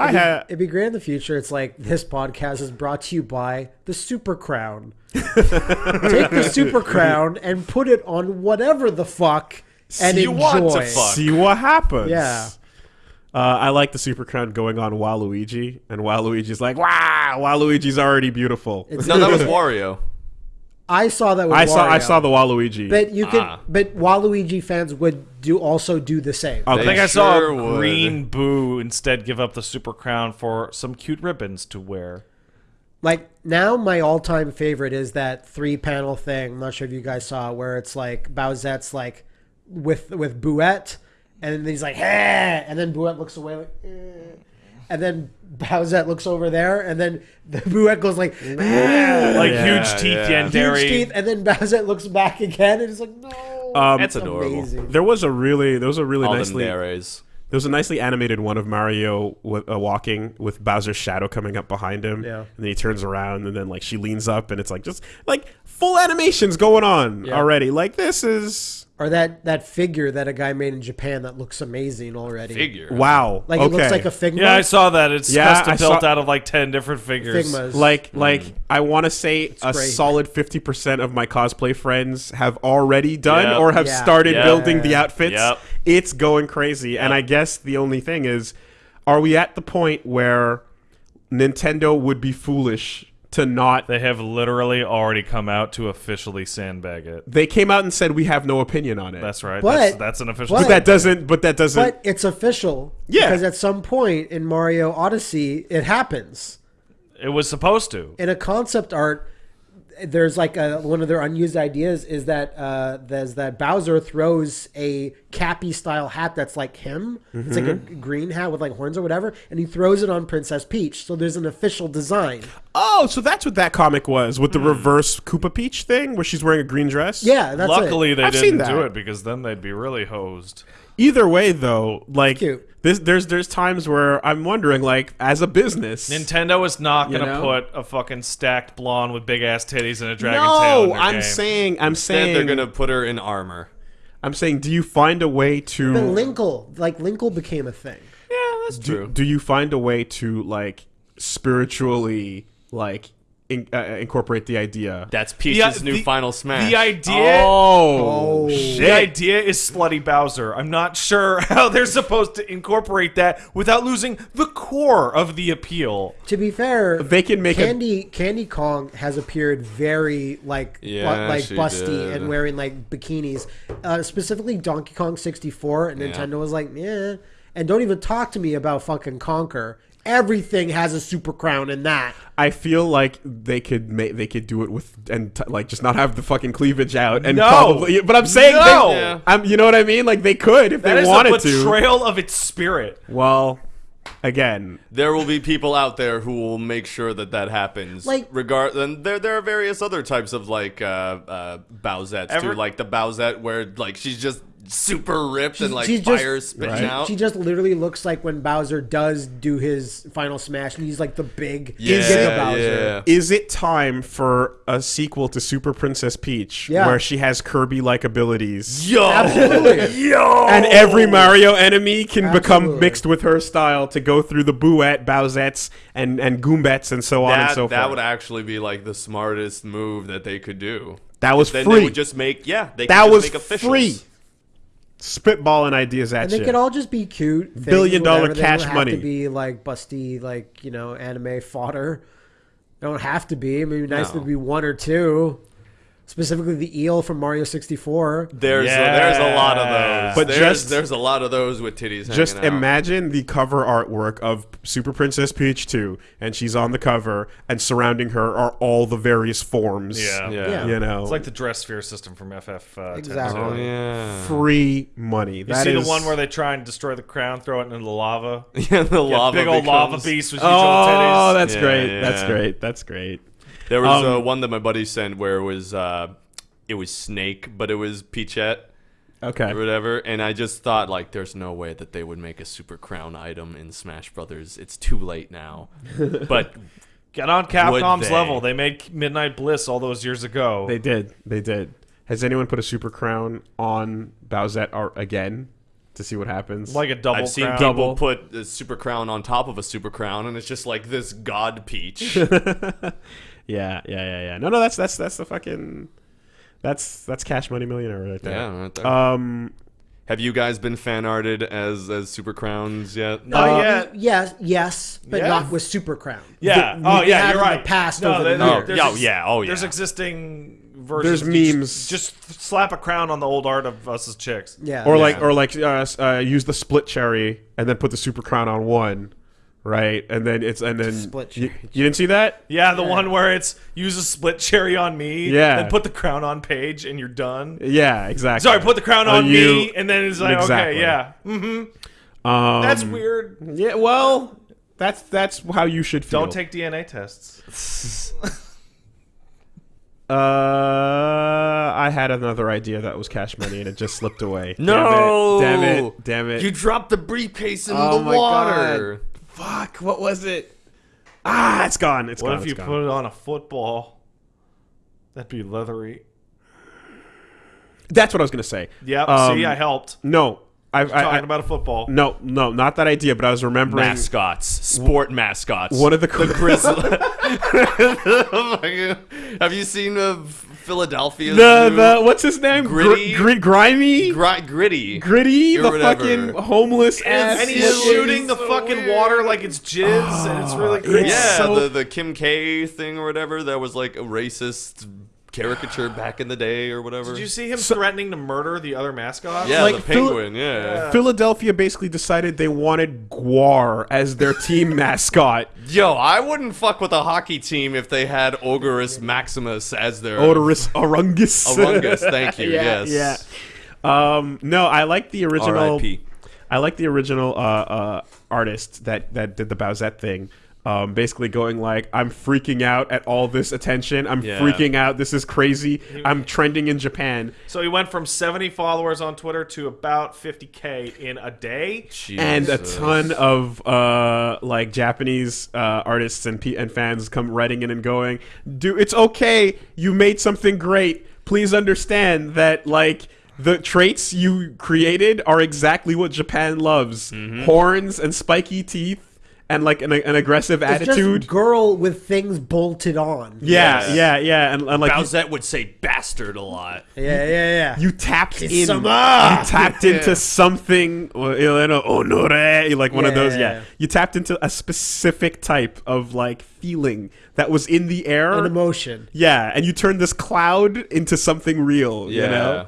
I had It'd be great in the future. It's like this podcast is brought to you by the Super Crown. Take the Super Crown and put it on whatever the fuck and You enjoy. want to fuck. see what happens. Yeah. Uh, I like the Super Crown going on Waluigi, and Waluigi's like, wow, Waluigi's already beautiful. It's- No, that was Wario. I saw that with I saw I saw the Waluigi. But you could, Ah. but Waluigi fans would do also do the same. Okay. I think I They saw sure would. Green Boo instead give up the super crown for some cute ribbons to wear. Like now, my all-time favorite is that three-panel thing. I'm not sure if you guys saw it, where it's like Bowsette's like with with Bouette, and then he's like, hey, and then Bouette looks away like, eh. And then Bowsette looks over there, and then the Bouette goes like, Like Yeah, huge teeth, yeah. huge teeth, and then Bowsette looks back again, and it's like, no, Um, That's adorable. amazing. there was a really there was a really All nicely there was a nicely animated one of Mario with, uh, walking with Bowser's shadow coming up behind him. Yeah. And then he turns around and then like she leans up and it's like just like full animations going on Yeah. already. Like this is Or that that figure that a guy made in Japan that looks amazing already. Figure. wow. Like okay. it looks like a Figma. Yeah, I saw that. It's Yeah, custom I built saw- out of like ten different figures. Figmas. like hmm. like I want to say a great. solid 50% of my cosplay friends have already done Yep. or have Yeah. started Yep. building the outfits. Yep. It's going crazy and I guess the only thing is are we at the point where Nintendo would be foolish to not They have literally already come out to officially sandbag it. they came out and said we have no opinion on it. That's right. But- that's, that's an official. but- but that doesn't but that doesn't But it's official. Yeah. Because at some point in Mario Odyssey, it happens. it was supposed to. In a concept art, there's like a, one of their unused ideas is that uh, there's that Bowser throws a Cappy style hat that's like him. It's like a Mm-hmm. green hat with like horns or whatever, and he throws it on Princess Peach. So there's an official design. Oh, so that's what that comic was with the reverse Koopa Peach thing where she's wearing a green dress? Yeah, that's Luckily, it. they I've didn't do that. it because then they'd be really hosed. Either way though, like Cute. this there's there's times where I'm wondering like as a business Nintendo is not going to know? put a fucking stacked blonde with big ass titties and a dragon tail. in No, I'm game. saying I'm Then saying they're gonna put her in armor. I'm saying do you find a way But to Linkle, like Linkle became a thing. Yeah, that's do, true. do you find a way to like spiritually like in, uh, incorporate the idea? That's Peach's The- new the- final smash. The idea. Oh, Oh. The idea is slutty Bowser. I'm not sure how they're supposed to incorporate that without losing the core of the appeal. To be fair, They can make a- Candy Candy Kong has appeared very like bu- Yeah, like busty did. and wearing like bikinis. Uh, specifically Donkey Kong 64 and Nintendo was like, "Yeah." And don't even talk to me about fucking Conker. Everything has a super crown in that. I feel like they could make they could do it with and t- like just not have the fucking cleavage out and No. probably. But I'm saying, No. they, Yeah. I'm, you know what I mean? Like they could if That they is wanted a to. betrayal of its spirit. Well, again, there will be people out there who will make sure that that happens. Like- regard, and there there are various other types of like uh, uh, Bowsettes Ever- too, like the Bowsette where like she's just super ripped and like she's just- fire spitting Right. out. She just literally looks like when Bowser does do his final smash and he's like the big yeah, Giga Bowser. yeah. is it time for a sequel to Super Princess Peach Yeah. where she has Kirby-like abilities? Yo, Absolutely. And every Mario enemy can become mixed with her style to go through the Bouette, Bowsettes, and, and Goombets and so on and so that forth. That would actually be like the smartest move that they could do. that was Then free. they would just make yeah, they that could was just make officials. free. Spitballing ideas at And they could all just be cute. things, Billion dollar cash don't have money. To be like busty, like you know, anime fodder. They don't have to be. I mean, it'd be nice No. to be one or two. Specifically, the eel from Mario sixty four. There's a, there's a lot of those. But there's, just- there's a lot of those with titties. Just hanging out. imagine the cover artwork of Super Princess Peach 2, and she's on the cover, and surrounding her are all the various forms. Yeah. Yeah. Yeah. You know, It's like the dress sphere system from FF. Uh, Exactly. Oh yeah. free money. You That see is- the one where they try and destroy the crown, throw it into the lava? Yeah, the Yeah, lava big old lava beast with huge Oh, old titties. that's Yeah, great. That's great. That's great. There was Um, uh, one that my buddy sent where it was uh, it was Snake, but it was Peachette Okay. or whatever, and I just thought like, there's no way that they would make a Super Crown item in Smash Brothers. It's too late now. but Get on Capcom's they? level. They made Midnight Bliss all those years ago. They did. They did. Has anyone put a super crown on Bowsette art again? to see what happens. Like a double I've seen crown. people Double. put a super crown on top of a super crown, and it's just like this god peach. yeah, yeah, yeah, yeah. No, no, that's that's that's the fucking that's that's Cash Money Millionaire right there. yeah, right there. Um, Have you guys been fan arted as as super crowns yet? Not Uh, yet. Yes, yes, but Yeah? not with Super Crown. Yeah. We- oh, yeah. You're right. past no, over there- the Oh, years. there's yeah, ex- yeah, oh, There's existing versions. There's memes. Just, just slap a crown on the old art of us as chicks. Yeah. or yeah. like or like uh, uh, use the split cherry and then put the super crown on one, right? And then it's and then Split you, cherry. you didn't see that? Yeah, the one where it's use a split cherry on me, Yeah. and put the crown on page, and you're done. Yeah, exactly. Sorry, put the crown on, On me, you. and then it's like, Exactly. okay, yeah, hmm Um, that's weird. Yeah, well, that's that's how you should feel. Don't take DNA tests. Uh, I had another idea that was cash money and it just slipped away. No! damn it, damn it, damn it. You dropped the briefcase in Oh the my water. Fuck, what was it? Ah, it's gone. It's What gone. What if you gone. put it on a football? That'd be leathery. That's what I was gonna say. Yep. Um, see, I helped. No, I, I, Talking I about a football. no, no, not that idea. But I was remembering Mascots, sport mascots. one of the, Grizzly. Have you seen uh, Philadelphia? the the what's his name? Gritty? Gr- gri- grimy, Gri- gritty. gritty, or the whatever. fucking homeless ass. and he's shooting the so fucking weird. water like it's jizz, and it's really it's. Yeah, so- the the Kim K thing or whatever. That was like a racist caricature back in the day or whatever. Did you see him threatening to murder the other mascot? Yeah, Like the Phil- penguin. yeah. Philadelphia basically decided they wanted GWAR as their team mascot. Yo, I wouldn't fuck with a hockey team if they had Ogorus Maximus as their Oderus Urungus. Urungus, thank you, yeah, yes. Yeah. Um, no, I like the original. R.I.P.. I like the original uh, uh, artist that that did the Bowsette thing. Um, basically going like, I'm freaking out at all this attention. I'm Yeah. freaking out. This is crazy. I'm trending in Japan. So he went from 70 followers on Twitter to about 50k in a day. and a ton of uh, like Japanese uh, artists and pe- and fans come writing in and going, "Do it's okay? You made something great. Please understand that like." The traits you created are exactly what Japan loves: Mm-hmm. horns and spiky teeth, and like an, an aggressive It's attitude. just girl with things bolted on. yeah, Yes. yeah, yeah, and, and like you, Bowsette would say bastard a lot. Yeah, yeah, yeah. you tapped in, you Kisama! tapped into something, you know, honore, like one of those. yeah, Yeah, yeah. you tapped into a specific type of like feeling that was in the air. An emotion. yeah, and you turned this cloud into something real. You know.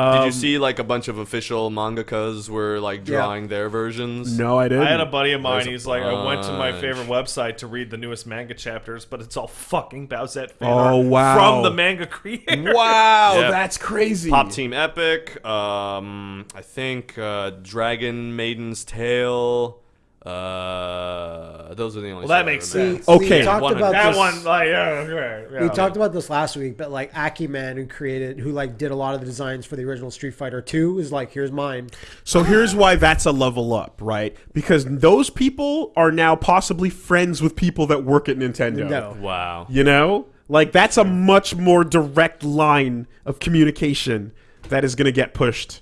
Did Um, you see like a bunch of official mangakas were like Yeah. drawing their versions? No, I didn't. I had a buddy of mine. There's a He's like, I went to my bunch. favorite website to read the newest manga chapters, but it's all fucking Bowsette fan Oh, art wow. from the manga creator. Wow, Yep. that's crazy. Pop Team Epic. Um, I think uh, Dragon Maiden's Tale. Uh, those are the only. Well, that makes remember. sense. We Okay. talked One about That one, like, yeah, yeah, yeah. We talked about this last week, but like Akiman, who created, who like did a lot of the designs for the original Street Fighter Two, is like, here's mine. So here's why that's a level up, right? Because those people are now possibly friends with people that work at Nintendo. No, Wow. You know? Like that's a much more direct line of communication that is going to get pushed.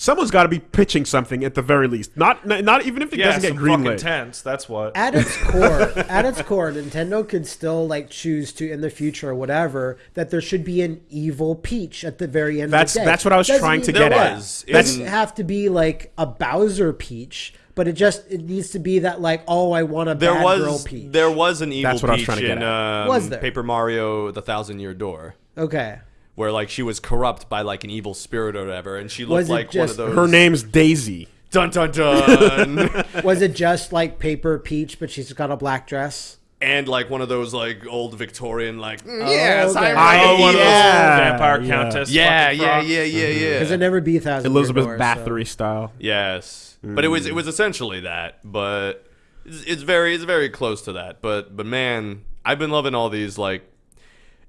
Someone's got to be pitching something at the very least. Not not, not even if it yeah, doesn't some get fucking greenlit. tense. That's what. at its core, at its core, Nintendo could still like choose to in the future or whatever that there should be an evil Peach at the very end. That's- of the day. that's what I was Doesn't trying to mean- get There at. was. It doesn't In- have to be like a Bowser Peach, but it just it needs to be that like oh I want a There bad girl Peach. there was an evil That's what I was trying to get in at. um, Was there? Paper Mario: The Thousand Year Door, okay. Where like she was corrupt by like an evil spirit or whatever, and she Was looked it like one of just- those. Her name's Daisy. Dun dun dun. Was it just like Paper Peach, but she's got a black dress? and like one of those like old Victorian like mm, Oh, yes okay. I, Oh, one of those vampire yeah. countess. yeah fucking yeah frogs. yeah yeah yeah Because it never be a Thousand Elizabeth Year Door, so- Bathory style. Yes, but it was it was essentially that, but it's, it's very it's very close to that. But but man, I've been loving all these like,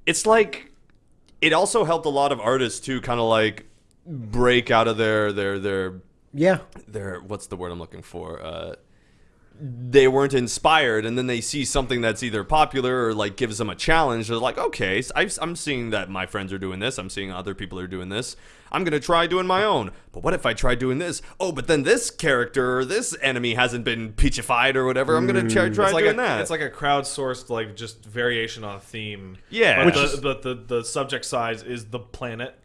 it's like it also helped a lot of artists to kind of like break out of their their their Yeah, their what's the word I'm looking for? Uh they weren't inspired, and then they see something that's either popular or like gives them a challenge. They're like, okay, s- I've- I'm seeing that my friends are doing this. I'm seeing other people are doing this. I'm gonna try doing my own. But what if I try doing this? Oh, but then this character or this enemy hasn't been peachified or whatever. I'm gonna try, try like doing a, that. it's like a crowdsourced like just variation on a theme. Yeah. but, the, is- but the the subject size is the planet.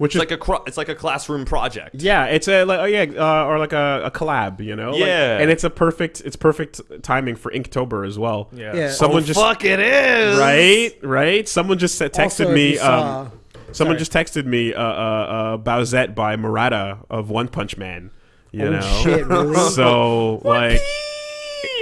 Which it's is like a cro- it's like a classroom project. Yeah, it's a like oh yeah, uh, or like a, a collab, you know. Like- Yeah. and it's a perfect it's perfect timing for Inktober as well. Yeah. Yeah. Someone Oh, just fuck it is right, right. Someone just said, texted Also, me. saw- um, someone sorry. just texted me uh, uh, uh, Bowsette by Murata of One Punch Man. You oh know, shit, really? so like,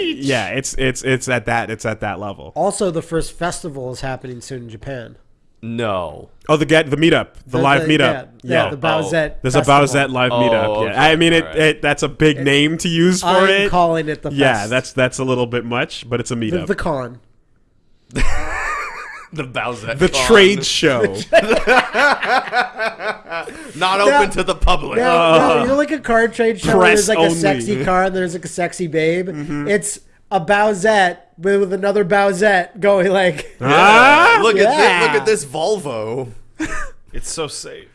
yeah, it's it's it's at that it's at that level. also, the first festival is happening soon in Japan. No. Oh, the get the meetup, the, live the- meetup. Yeah, yeah Yo. the Bowsette. There's a festival. Bowsette live Oh, meetup. okay. Yeah, I mean it, Alright. it. That's a big name to use for I'm it. calling it the yeah, fest. that's that's a little bit much, but it's a meetup. the The, con. The Bowsette. Con. trade show. not open to the public. No, no, uh, you know, like a card trade show where Press there's like only. a sexy car and there's like a sexy babe. Mm-hmm. It's a Bowsette with, with another Bowsette going like. Ah, look at this, look at this Volvo. It's so safe.